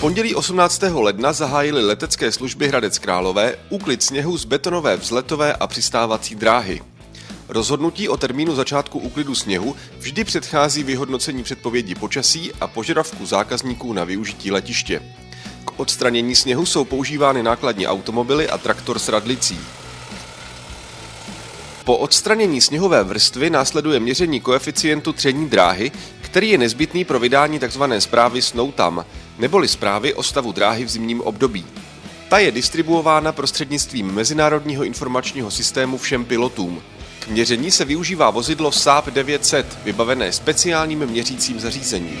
pondělí 18. ledna zahájily letecké služby Hradec Králové úklid sněhu z betonové vzletové a přistávací dráhy. Rozhodnutí o termínu začátku úklidu sněhu vždy předchází vyhodnocení předpovědi počasí a požadavku zákazníků na využití letiště. K odstranění sněhu jsou používány nákladní automobily a traktor s radlicí. Po odstranění sněhové vrstvy následuje měření koeficientu tření dráhy, který je nezbytný pro vydání tzv. zprávy Snowtam, neboli zprávy o stavu dráhy v zimním období. Ta je distribuována prostřednictvím Mezinárodního informačního systému všem pilotům. K měření se využívá vozidlo Saab 900, vybavené speciálním měřícím zařízením.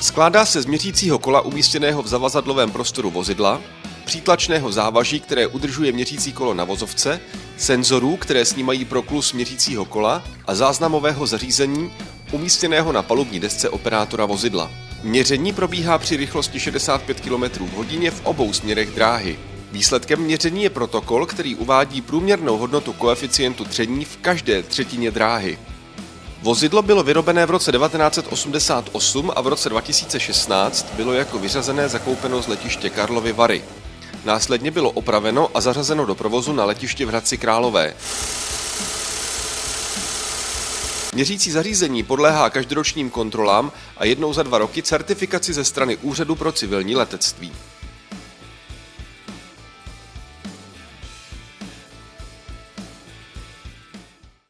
Skládá se z měřícího kola umístěného v zavazadlovém prostoru vozidla, přítlačného závaží, které udržuje měřící kolo na vozovce, senzorů, které snímají proklus měřícího kola a záznamového zařízení umístěného na palubní desce operátora vozidla. Měření probíhá při rychlosti 65 km v hodině v obou směrech dráhy. Výsledkem měření je protokol, který uvádí průměrnou hodnotu koeficientu tření v každé třetině dráhy. Vozidlo bylo vyrobené v roce 1988 a v roce 2016 bylo jako vyřazené zakoupeno z letiště Karlovy Vary. Následně bylo opraveno a zařazeno do provozu na letiště v Hradci Králové. Měřící zařízení podléhá každoročním kontrolám a jednou za dva roky certifikaci ze strany Úřadu pro civilní letectví.